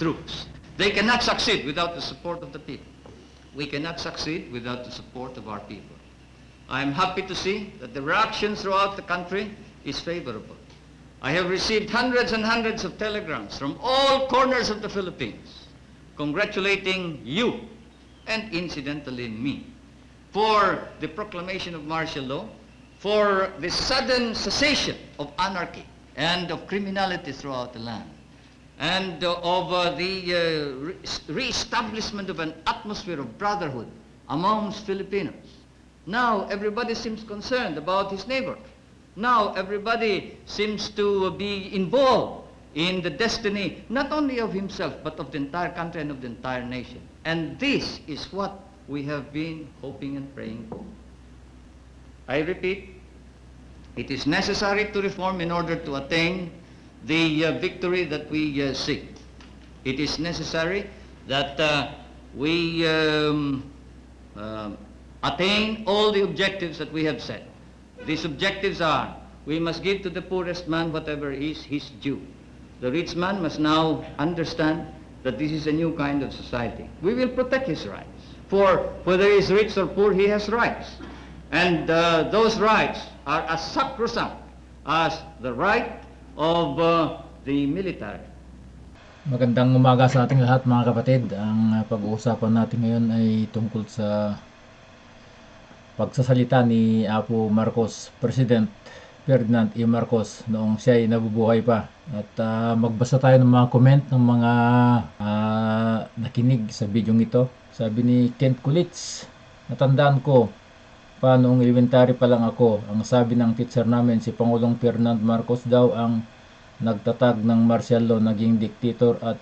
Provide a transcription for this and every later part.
troops. They cannot succeed without the support of the people. We cannot succeed without the support of our people. I am happy to see that the reaction throughout the country is favorable. I have received hundreds and hundreds of telegrams from all corners of the Philippines congratulating you and incidentally me for the proclamation of martial law, for the sudden cessation of anarchy and of criminality throughout the land, and uh, of the uh, re- re-establishment of an atmosphere of brotherhood amongst Filipinos. Now everybody seems concerned about his neighbor. Now everybody seems to be involved in the destiny not only of himself but of the entire country and of the entire nation. And this is what we have been hoping and praying for. I repeat, it is necessary to reform in order to attain the uh, victory that we uh, seek. It is necessary that uh, we um, um, attain all the objectives that we have set. These objectives are, we must give to the poorest man whatever is his due. The rich man must now understand that this is a new kind of society. We will protect his rights. For whether he is rich or poor, he has rights. And uh, those rights are as sacrosanct as the right of uh, the military. Magandang umaga sa ating lahat mga kapatid. Ang uh, pag-uusapan natin ngayon ay tungkol sa pagsasalita ni Apo Marcos, President Ferdinand E. Marcos noong siya ay nabubuhay pa. At uh, magbasa tayo ng mga comment ng mga uh, nakinig sa video ito. Sabi ni Kent Kulitz, natandaan ko pa noong elementary pa lang ako, ang sabi ng teacher namin si Pangulong Ferdinand Marcos daw ang nagtatag ng martial law, naging dictator at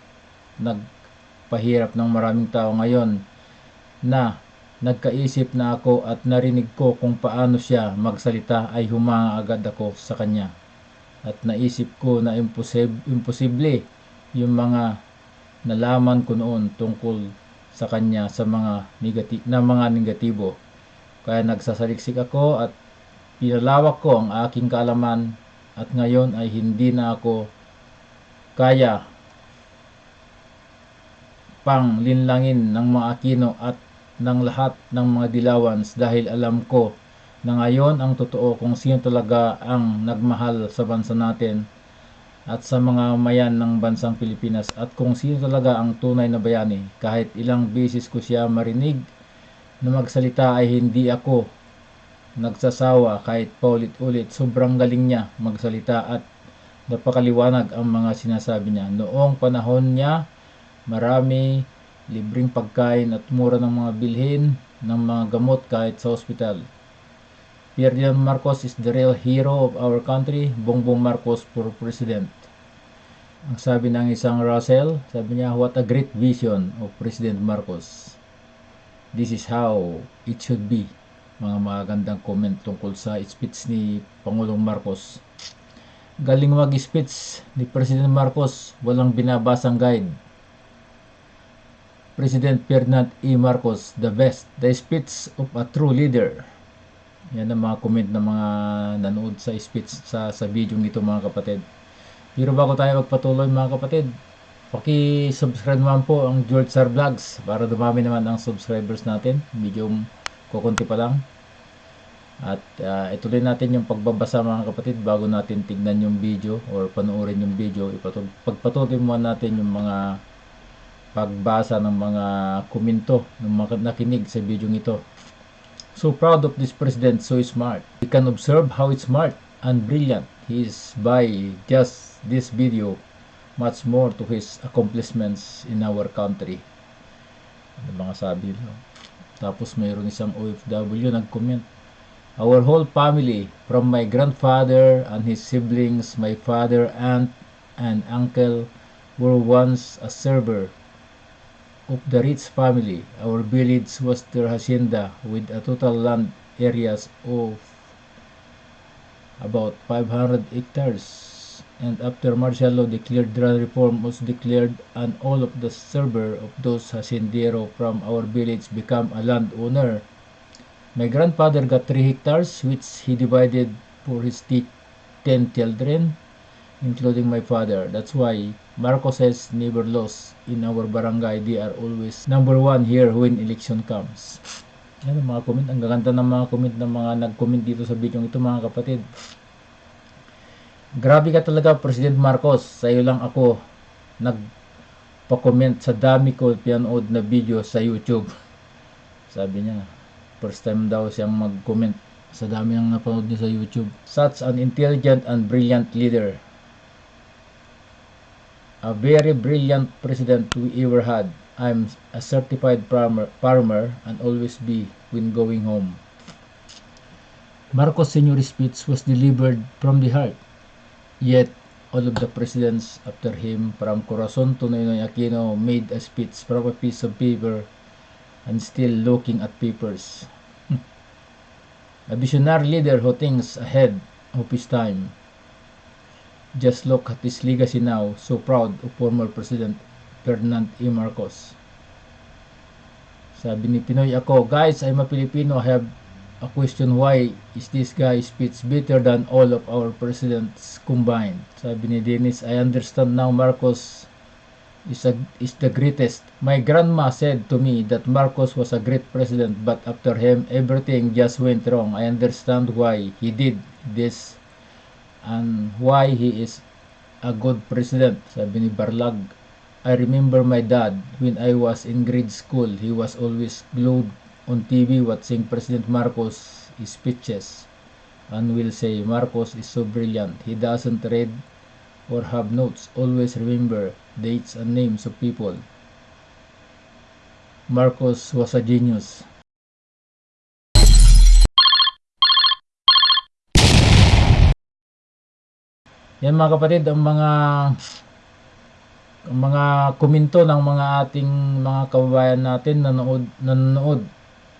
nagpahirap ng maraming tao ngayon na nagkaisip na ako at narinig ko kung paano siya magsalita ay humanga agad ako sa kanya. At naisip ko na imposib- imposible yung mga nalaman ko noon tungkol sa kanya sa mga negati- na mga negatibo. Kaya nagsasaliksik ako at pinalawak ko ang aking kaalaman at ngayon ay hindi na ako kaya pang linlangin ng mga Aquino at ng lahat ng mga Dilawans dahil alam ko na ngayon ang totoo kung sino talaga ang nagmahal sa bansa natin at sa mga mayan ng bansang Pilipinas at kung sino talaga ang tunay na bayani. Kahit ilang beses ko siya marinig na magsalita ay hindi ako nagsasawa kahit paulit-ulit. Sobrang galing niya magsalita at napakaliwanag ang mga sinasabi niya. Noong panahon niya, marami libreng pagkain at mura ng mga bilhin ng mga gamot kahit sa ospital. Ferdinand Marcos is the real hero of our country. Bongbong Marcos for president. Ang sabi ng isang Russell, sabi niya, what a great vision of President Marcos. This is how it should be. Mga magandang comment tungkol sa speech ni Pangulong Marcos. Galing mag-speech ni President Marcos, walang binabasang guide. President Ferdinand E. Marcos, the best. The speech of a true leader. Yan ang mga comment ng mga nanood sa speech sa, sa video nito mga kapatid. Pero bago tayo magpatuloy mga kapatid, paki-subscribe naman po ang George Sar Vlogs para dumami naman ang subscribers natin. Medyo kukunti pa lang. At uh, ituloy natin yung pagbabasa mga kapatid bago natin tignan yung video or panoorin yung video. Ipatul- pagpatuloy muna natin yung mga pagbasa ng mga komento ng mga nakinig sa video ito. So proud of this president, so smart. We can observe how smart and brilliant he is by just this video. Much more to his accomplishments in our country. Ano mga sabi no? Tapos mayroon isang OFW nag-comment. Our whole family, from my grandfather and his siblings, my father, aunt, and uncle, were once a server of the rich family. Our village was their hacienda with a total land areas of about 500 hectares. And after martial law declared land reform was declared and all of the server of those haciendero from our village become a landowner. My grandfather got 3 hectares which he divided for his 10 children. including my father. That's why Marcos has never lost in our barangay. They are always number one here when election comes. Ang mga comment. Ang gaganda ng mga comment ng mga nag-comment dito sa video ito mga kapatid. Grabe ka talaga, President Marcos. Sa iyo lang ako nagpa-comment sa dami ko pinanood na video sa YouTube. Sabi niya, first time daw siyang mag-comment sa dami ng napanood niya sa YouTube. Such an intelligent and brilliant leader. A very brilliant president we ever had. I'm a certified farmer, farmer and always be when going home. Marcos Senior's speech was delivered from the heart. Yet, all of the presidents after him from Corazon to Noynoy Aquino made a speech from a piece of paper and still looking at papers. a visionary leader who thinks ahead of his time. Just look at his legacy now, so proud of former President Ferdinand E. Marcos. Sabi ni Pinoy ako, guys, I'm a Filipino. I have a question why is this guy speech better than all of our presidents combined? Sabi ni Dennis, I understand now Marcos is, a, is the greatest. My grandma said to me that Marcos was a great president but after him everything just went wrong. I understand why he did this and why he is a good president. Sabi ni Barlag, I remember my dad when I was in grade school. He was always glued on TV watching President Marcos speeches and will say Marcos is so brilliant. He doesn't read or have notes. Always remember dates and names of people. Marcos was a genius. Yan mga kapatid, ang mga ang mga komento ng mga ating mga kababayan natin nanood nanonood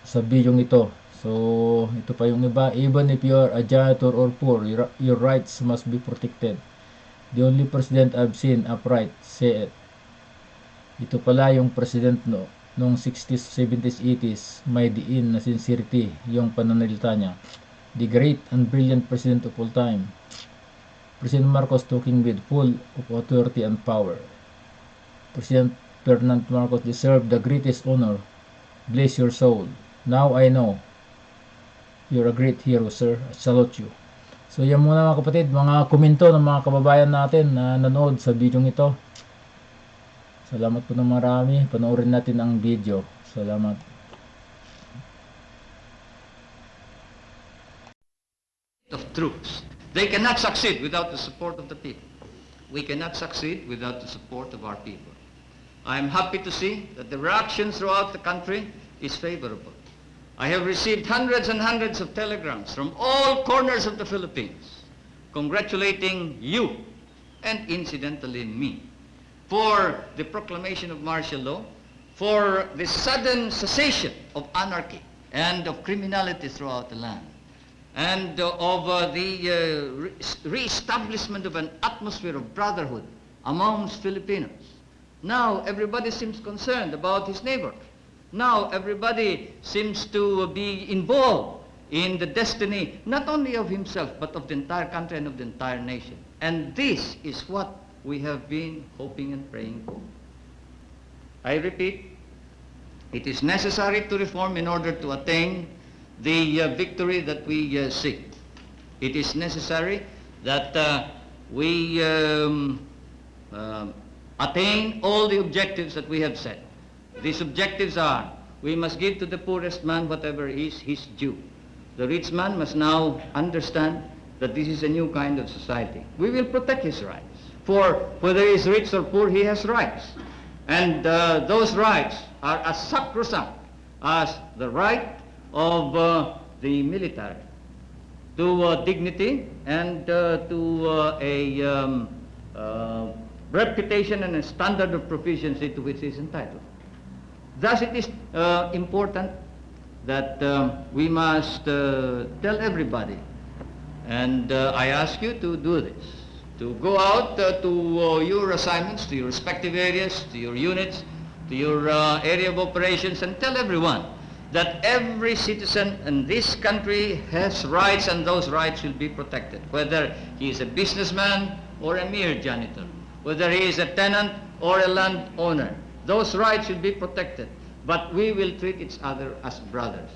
sa video ito. So, ito pa yung iba. Even if you are a janitor or poor, your, your rights must be protected. The only president I've seen upright say it. Ito pala yung president no, noong 60s, 70s, 80s, may diin na sincerity yung pananalita niya. The great and brilliant president of all time. President Marcos talking with full of authority and power. President Ferdinand Marcos deserved the greatest honor. Bless your soul. Now I know you're a great hero, sir. I salute you. So yan muna mga kapatid, mga komento ng mga kababayan natin na nanood sa video ito. Salamat po ng marami. Panoorin natin ang video. Salamat. of troops. They cannot succeed without the support of the people. We cannot succeed without the support of our people. I'm happy to see that the reaction throughout the country is favorable. I have received hundreds and hundreds of telegrams from all corners of the Philippines congratulating you and incidentally me for the proclamation of martial law, for the sudden cessation of anarchy and of criminality throughout the land and uh, of uh, the uh, re- re-establishment of an atmosphere of brotherhood amongst Filipinos. Now everybody seems concerned about his neighbor. Now everybody seems to be involved in the destiny not only of himself but of the entire country and of the entire nation. And this is what we have been hoping and praying for. I repeat, it is necessary to reform in order to attain the uh, victory that we uh, seek. It is necessary that uh, we um, um, attain all the objectives that we have set. These objectives are, we must give to the poorest man whatever is his due. The rich man must now understand that this is a new kind of society. We will protect his rights. For whether he is rich or poor, he has rights. And uh, those rights are as sacrosanct as the right of uh, the military to uh, dignity and uh, to uh, a um, uh, reputation and a standard of proficiency to which he is entitled. Thus it is uh, important that uh, we must uh, tell everybody, and uh, I ask you to do this, to go out uh, to uh, your assignments, to your respective areas, to your units, to your area of operations, and tell everyone that every citizen in this country has rights and those rights will be protected. Whether he is a businessman or a mere janitor, whether he is a tenant or a landowner. Those rights should be protected, but we will treat each other as brothers.